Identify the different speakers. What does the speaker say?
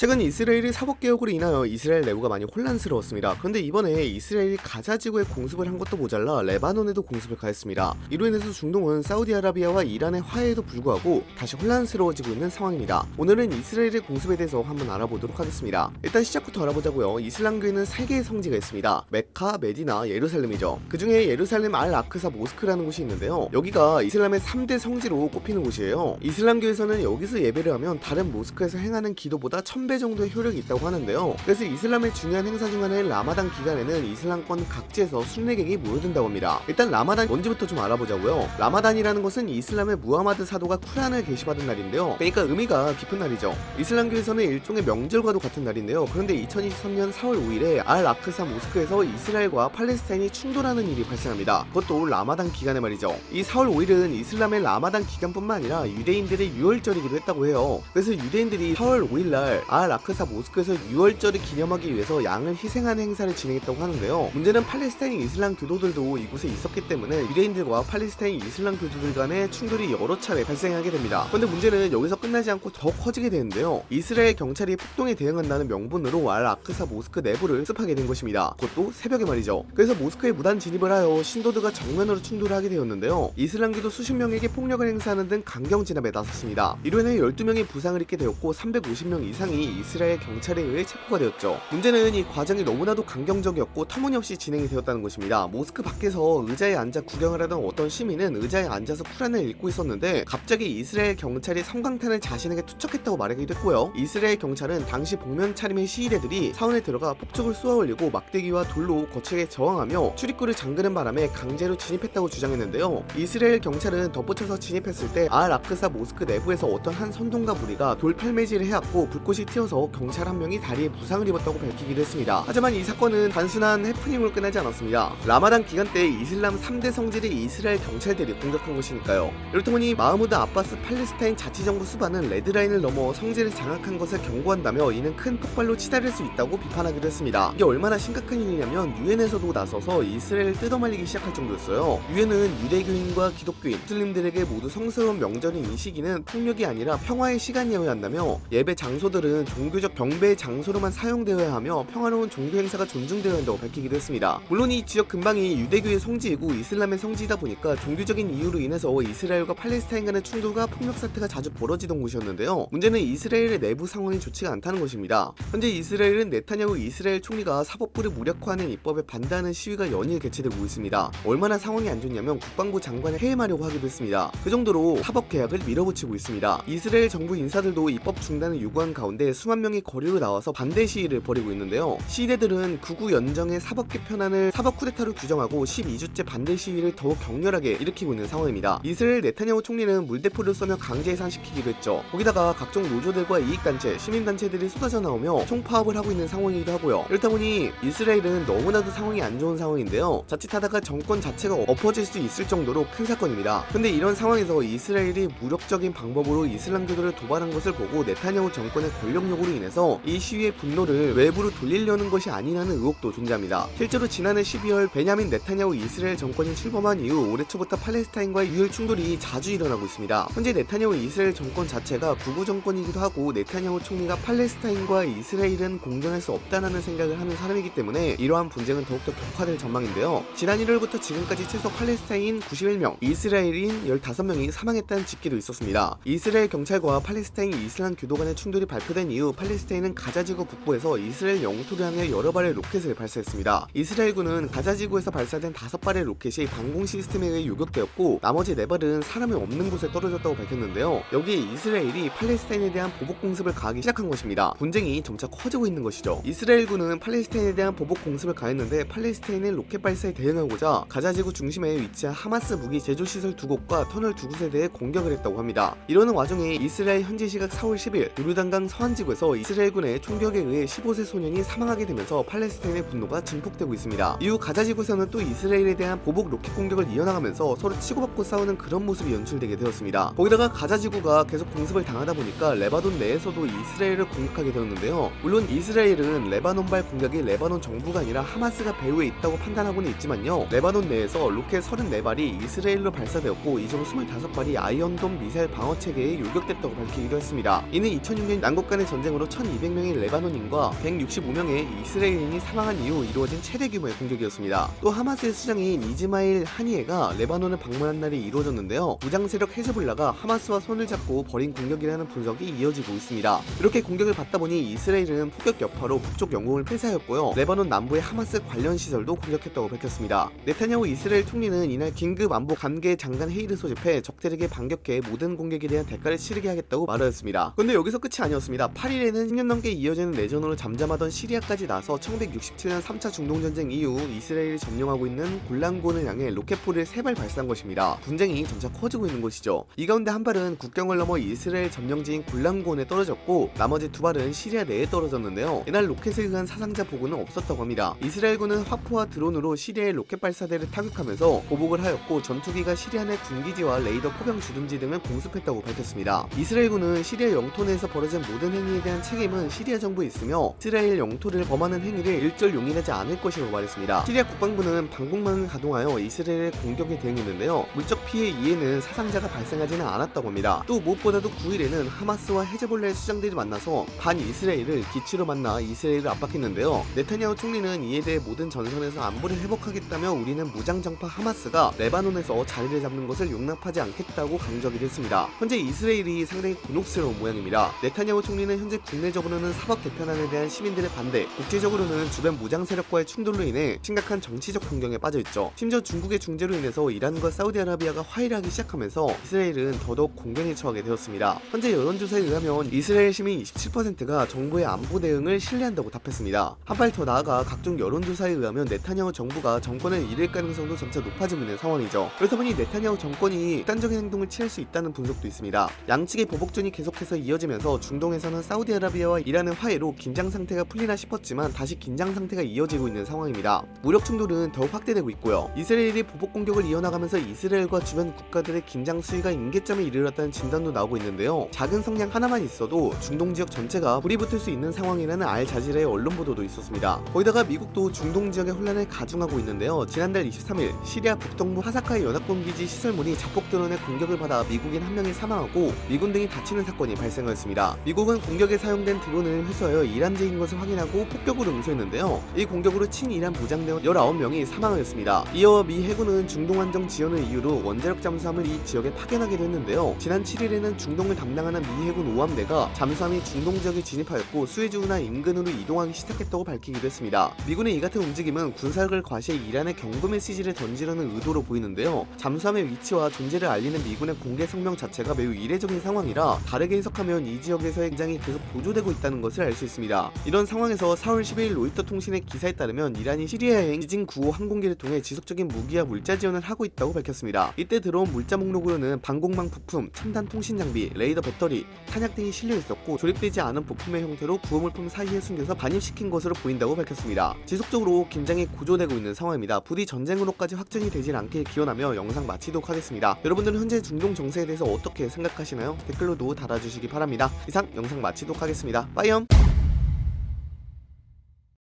Speaker 1: 최근 이스라엘의 사법개혁으로 인하여 이스라엘 내부가 많이 혼란스러웠습니다. 그런데 이번에 이스라엘이 가자 지구에 공습을 한 것도 모자라 레바논에도 공습을 가했습니다. 이로 인해서 중동은 사우디아라비아와 이란의 화해에도 불구하고 다시 혼란스러워지고 있는 상황입니다. 오늘은 이스라엘의 공습에 대해서 한번 알아보도록 하겠습니다. 일단 시작부터 알아보자고요. 이슬람교에는 3개의 성지가 있습니다. 메카, 메디나, 예루살렘이죠. 그 중에 예루살렘 알 아크사 모스크라는 곳이 있는데요. 여기가 이슬람의 3대 성지로 꼽히는 곳이에요. 이슬람교에서는 여기서 예배를 하면 다른 모스크에서 행하는 기도보다 1000배 정도의 효력이 있다고 하는데요. 그래서 이슬람의 중요한 행사 중 하나인 라마단 기간에는 이슬람권 각지에서 순례객이 모여든다고 합니다. 일단 라마단 뭔지부터 좀 알아보자고요. 라마단이라는 것은 이슬람의 무하마드 사도가 쿠란을 게시받은 날인데요. 그러니까 의미가 깊은 날이죠. 이슬람교에서는 일종의 명절과도 같은 날인데요. 그런데 2023년 4월 5일에 알 아크사 모스크에서 이스라엘과 팔레스타인이 충돌하는 일이 발생합니다. 그것도 라마단 기간에 말이죠. 이 4월 5일은 이슬람의 라마단 기간뿐만 아니라 유대인들의 유월절이기도 했다고 해요. 그래서 유대인들이 4월 5일날 알 아크사 모스크에서 6월절을 기념하기 위해서 양을 희생하는 행사를 진행했다고 하는데요. 문제는 팔레스타인 이슬람 교도들도 이곳에 있었기 때문에 유대인들과 팔레스타인 이슬람 교도들 간의 충돌이 여러 차례 발생하게 됩니다. 그런데 문제는 여기서 끝나지 않고 더 커지게 되는데요. 이스라엘 경찰이 폭동에 대응한다는 명분으로 알 아크사 모스크 내부를 습하게 된 것입니다. 그것도 새벽에 말이죠. 그래서 모스크에 무단 진입을 하여 신도들과 정면으로 충돌을 하게 되었는데요. 이슬람교도 수십 명에게 폭력을 행사하는 등 강경 진압에 나섰습니다. 이로 인해 12명이 부상을 입게 되었고 350명 이상이 이스라엘 경찰에 의해 체포가 되었죠. 문제는 이 과정이 너무나도 강경적이었고 터무니없이 진행이 되었다는 것입니다. 모스크 밖에서 의자에 앉아 구경을 하던 어떤 시민은 의자에 앉아서 쿠란을 읽고 있었는데 갑자기 이스라엘 경찰이 성광탄을 자신에게 투척했다고 말하기도 했고요. 이스라엘 경찰은 당시 복면 차림의 시위대들이 사원에 들어가 폭죽을 쏘아 올리고 막대기와 돌로 거칠게 저항하며 출입구를 잠그는 바람에 강제로 진입했다고 주장했는데요. 이스라엘 경찰은 덧붙여서 진입했을 때 알 아크사 모스크 내부에서 어떤 한 선동가 무리가 돌팔매질을 해왔고 불꽃이 튀어서 경찰 한 명이 다리에 부상을 입었다고 밝히기도 했습니다. 하지만 이 사건은 단순한 해프닝으로 끝나지 않았습니다. 라마단 기간 때 이슬람 3대 성지를 이스라엘 경찰들이 공격한 것이니까요. 이렇다 보니 마흐무드 아바스 팔레스타인 자치정부 수반은 red line을 넘어 성지를 장악한 것을 경고한다며 이는 큰 폭발로 치달을 수 있다고 비판하기도 했습니다. 이게 얼마나 심각한 일이냐면 유엔에서도 나서서 이스라엘을 뜯어말리기 시작할 정도였어요. 유엔은 유대교인과 기독교인, 무슬림들에게 모두 성스러운 명절인 이 시기는 폭력이 아니라 평화의 시간이어야 한다며 예배 장소들은 종교적 경배의 장소로만 사용되어야 하며 평화로운 종교 행사가 존중되어야 한다고 밝히기도 했습니다. 물론 이 지역 근방이 유대교의 성지이고 이슬람의 성지이다 보니까 종교적인 이유로 인해서 이스라엘과 팔레스타인 간의 충돌과 폭력 사태가 자주 벌어지던 곳이었는데요. 문제는 이스라엘의 내부 상황이 좋지가 않다는 것입니다. 현재 이스라엘은 네타냐후 이스라엘 총리가 사법부를 무력화하는 입법에 반대하는 시위가 연일 개최되고 있습니다. 얼마나 상황이 안 좋냐면 국방부 장관을 해임하려고 하기도 했습니다. 그 정도로 사법 계약을 밀어붙이고 있습니다. 이스라엘 정부 인사들도 입법 중단을 요구한 가운데 수만 명이 거리로 나와서 반대 시위를 벌이고 있는데요. 시위대들은 구구 연정의 사법 개편안을 사법 쿠데타로 규정하고 12주째 반대 시위를 더욱 격렬하게 일으키고 있는 상황입니다. 이스라엘 네타냐후 총리는 물대포를 쏘며 강제 해산시키기도 했죠. 거기다가 각종 노조들과 이익단체, 시민단체들이 쏟아져 나오며 총파업을 하고 있는 상황이기도 하고요. 이렇다 보니 이스라엘은 너무나도 상황이 안 좋은 상황인데요. 자칫하다가 정권 자체가 엎어질 수 있을 정도로 큰 사건입니다. 근데 이런 상황에서 이스라엘이 무력적인 방법으로 이슬람교도를 도발한 것을 보고 네타냐후 정권의 권력 욕으로 인해서 이 시위의 분노를 외부로 돌리려는 것이 아니라는 의혹도 존재합니다. 실제로 지난해 12월 베냐민 네타냐후 이스라엘 정권이 출범한 이후 올해 초부터 팔레스타인과의 유혈 충돌이 자주 일어나고 있습니다. 현재 네타냐후 이스라엘 정권 자체가 구구 정권이기도 하고 네타냐후 총리가 팔레스타인과 이스라엘은 공존할 수 없다는 생각을 하는 사람이기 때문에 이러한 분쟁은 더욱더 격화될 전망인데요. 지난 1월부터 지금까지 최소 팔레스타인 91명, 이스라엘인 15명이 사망했다는 집계도 있었습니다. 이스라엘 경찰과 팔레스타인 이슬람 교도 간의 충돌이 발표된 이후 팔레스타인은 가자지구 북부에서 이스라엘 영토를 향해 여러 발의 로켓을 발사했습니다. 이스라엘군은 가자지구에서 발사된 5발의 로켓이 방공 시스템에 의해 요격되었고 나머지 4발은 사람이 없는 곳에 떨어졌다고 밝혔는데요. 여기에 이스라엘이 팔레스타인에 대한 보복 공습을 가하기 시작한 것입니다. 분쟁이 점차 커지고 있는 것이죠. 이스라엘군은 팔레스타인에 대한 보복 공습을 가했는데 팔레스타인의 로켓 발사에 대응하고자 가자지구 중심에 위치한 하마스 무기 제조시설 두 곳과 터널 두 곳에 대해 공격을 했다고 합니다. 이러는 와중에 이스라엘 현지 시각 4월 10일 요르단강 서안지구에서 이스라엘군의 총격에 의해 15세 소년이 사망하게 되면서 팔레스타인의 분노가 증폭되고 있습니다. 이후 가자 지구에서는 또 이스라엘에 대한 보복 로켓 공격을 이어나가면서 서로 치고받고 싸우는 그런 모습이 연출되게 되었습니다. 거기다가 가자 지구가 계속 공습을 당하다 보니까 레바논 내에서도 이스라엘을 공격하게 되었는데요. 물론 이스라엘은 레바논발 공격이 레바논 정부가 아니라 하마스가 배후에 있다고 판단하고는 있지만요. 레바논 내에서 로켓 34발이 이스라엘로 발사되었고 이중 25발이 아이언돔 미사일 방어 체계에 요격됐다고 밝히기도 했습니다. 이는 2006년 양국 간의 전쟁으로 1200명의 레바논인과 165명의 이스라엘인이 사망한 이후 이루어진 최대 규모의 공격이었습니다. 또 하마스의 수장인 이스마일 하니에가 레바논을 방문한 날이 이루어졌는데요. 무장 세력 헤즈볼라가 하마스와 손을 잡고 벌인 공격이라는 분석이 이어지고 있습니다. 이렇게 공격을 받다 보니 이스라엘은 폭격 여파로 북쪽 영공을 폐쇄하였고요. 레바논 남부의 하마스 관련 시설도 공격했다고 밝혔습니다. 네타냐후 이스라엘 총리는 이날 긴급 안보 관계 장관 회의를 소집해 적들에게 반격해 모든 공격에 대한 대가를 치르게 하겠다고 말하였습니다. 근데 여기서 끝이 아니었습니다. 8일에는 10년 넘게 이어지는 내전으로 잠잠하던 시리아까지 나서 1967년 3차 중동전쟁 이후 이스라엘이 점령하고 있는 골란고원을 향해 로켓포를 세 발 발사한 것입니다. 분쟁이 점차 커지고 있는 것이죠. 이 가운데 한 발은 국경을 넘어 이스라엘 점령지인 골란고원에 떨어졌고 나머지 두 발은 시리아 내에 떨어졌는데요. 이날 로켓에 의한 사상자 보고는 없었다고 합니다. 이스라엘군은 화포와 드론으로 시리아의 로켓 발사대를 타격하면서 보복을 하였고 전투기가 시리아 내 군기지와 레이더 포병 주둔지 등을 공습했다고 밝혔습니다. 이스라엘군은 시리아 영토 내에서 벌어진 모든 행위에 대한 책임은 시리아 정부에 있으며 이스라엘 영토를 범하는 행위를 일절 용인하지 않을 것이라고 말했습니다. 시리아 국방부는 방공망을 가동하여 이스라엘의 공격에 대응했는데요. 물적 피해 이에는 사상자가 발생하지는 않았다고 합니다. 또 무엇보다도 9일에는 하마스와 헤즈볼라의 수장들이 만나서 반 이스라엘을 기치로 만나 이스라엘을 압박했는데요. 네타냐후 총리는 이에 대해 모든 전선에서 안보를 회복하겠다며 우리는 무장정파 하마스가 레바논에서 자리를 잡는 것을 용납하지 않겠다고 강조하기도 했습니다. 현재 이스라엘이 상당히 곤혹스러운 모양입니다. 네타냐후 총리는 현재 국내적으로는 사법 개편안에 대한 시민들의 반대, 국제적으로는 주변 무장 세력과의 충돌로 인해 심각한 정치적 공경에 빠져있죠. 심지어 중국의 중재로 인해서 이란과 사우디아라비아가 화해하기 시작하면서 이스라엘은 더더욱 공경에 처하게 되었습니다. 현재 여론조사에 의하면 이스라엘 시민 27%가 정부의 안보 대응을 신뢰한다고 답했습니다. 한 발 더 나아가 각종 여론조사에 의하면 네타냐후 정부가 정권을 잃을 가능성도 점차 높아지고 있는 상황이죠. 그렇다 보니 네타냐후 정권이 극단적인 행동을 취할 수 있다는 분석도 있습니다. 양측의 보복전이 계속해서 이어지면서 중동에서는 사우디아라비아와 이란의 화해로 긴장 상태가 풀리나 싶었지만 다시 긴장 상태가 이어지고 있는 상황입니다. 무력 충돌은 더욱 확대되고 있고요. 이스라엘이 보복 공격을 이어나가면서 이스라엘과 주변 국가들의 긴장 수위가 임계점에 이르렀다는 진단도 나오고 있는데요. 작은 성냥 하나만 있어도 중동 지역 전체가 불이 붙을 수 있는 상황이라는 알 자지라의 언론 보도도 있었습니다. 거기다가 미국도 중동 지역의 혼란을 가중하고 있는데요. 지난달 23일 시리아 북동부 하사카의 연합군 기지 시설물이 자폭 드론의 공격을 받아 미국인 한 명이 사망하고 미군 등이 다치는 사건이 발생하였습니다. 미국은 공격에 사용된 드론을 회수하여 이란제인 것을 확인하고 폭격을 응수했는데요. 이 공격으로 친이란 무장대원 19명이 사망하였습니다. 이어 미 해군은 중동 안정 지원을 이유로 원자력 잠수함을 이 지역에 파견하기도 했는데요. 지난 7일에는 중동을 담당하는 미 해군 5함대가 잠수함이 중동 지역에 진입하였고 수에즈운하 인근으로 이동하기 시작했다고 밝히기도 했습니다. 미군의 이 같은 움직임은 군사력을 과시해 이란에 경고 메시지를 던지려는 의도로 보이는데요. 잠수함의 위치와 존재를 알리는 미군의 공개 성명 자체가 매우 이례적인 상황이라 다르게 해석하면 이 지역에서의 긴장이 계속 고조되고 있다는 것을 알 수 있습니다. 이런 상황에서 4월 12일 로이터 통신의 기사에 따르면 이란이 시리아행 지진 9호 항공기를 통해 지속적인 무기와 물자 지원을 하고 있다고 밝혔습니다. 이때 들어온 물자 목록으로는 방공망 부품, 첨단 통신 장비, 레이더 배터리, 탄약 등이 실려 있었고 조립되지 않은 부품의 형태로 구호물품 사이에 숨겨서 반입시킨 것으로 보인다고 밝혔습니다. 지속적으로 긴장이 고조되고 있는 상황입니다. 부디 전쟁으로까지 확전이 되질 않길 기원하며 영상 마치도록 하겠습니다. 여러분들은 현재 중동 정세에 대해서 어떻게 생각하시나요? 댓글로도 달아주시기 바랍니다. 이상 영상 마치 도록 하겠습니다. 빠이엄!